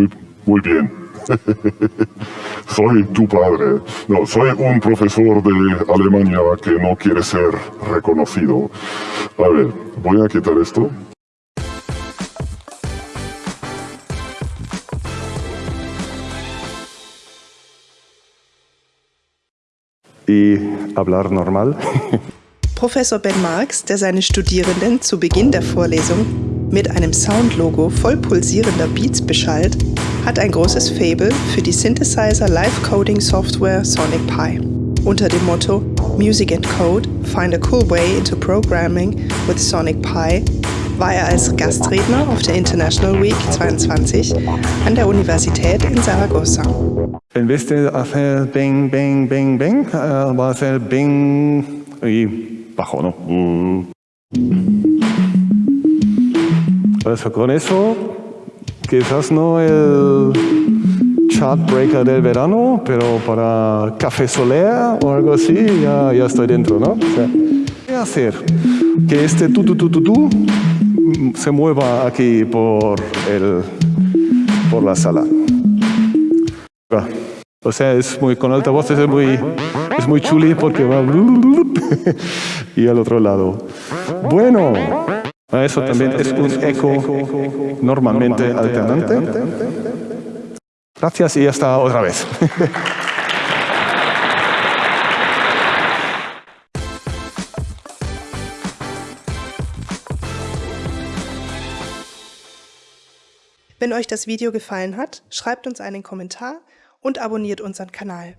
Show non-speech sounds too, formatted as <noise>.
Muy, muy bien. soy tu padre. No, soy un profesor de Alemania que no quiere ser reconocido. A ver, voy a quitar esto. Y hablar normal. <laughs> Professor Ben Marx, der seine Studierenden zu Beginn der Vorlesung mit einem Soundlogo voll pulsierender Beats beschallt, hat ein großes Fable für die Synthesizer Live Coding Software Sonic Pi. Unter dem Motto Music and Code, Find a Cool Way into Programming with Sonic Pi war er als Gastredner auf der International Week 22 an der Universität in Zaragoza. En vez de hacer bing, bing, bing, bing, uh, va a hacer bing y bajo, ¿no? Uh. Also con eso, quizás no el chart breaker del verano, pero para café solea o algo así, ya, ya estoy dentro, ¿no? O sea, ¿Qué hacer? Que este tu, tu, tu, tu, tu se mueva aquí por, el, por la sala. O sea, es muy, con altavoces es muy, es muy chuli porque va <laughs> y al otro lado. Bueno, eso también es un eco normalmente alternante. Gracias y hasta otra vez. Wenn euch das Video gefallen hat, schreibt uns einen Kommentar und abonniert unseren Kanal.